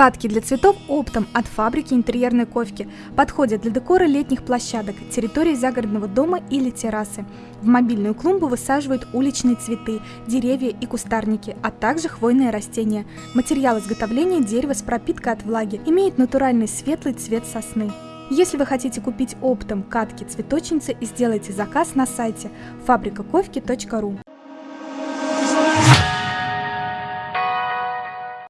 Катки для цветов оптом от фабрики интерьерной ковки подходят для декора летних площадок, территории загородного дома или террасы. В мобильную клумбу высаживают уличные цветы, деревья и кустарники, а также хвойные растения. Материал изготовления дерева с пропиткой от влаги имеет натуральный светлый цвет сосны. Если вы хотите купить оптом катки цветочницы, сделайте заказ на сайте фабрикаковки.ру.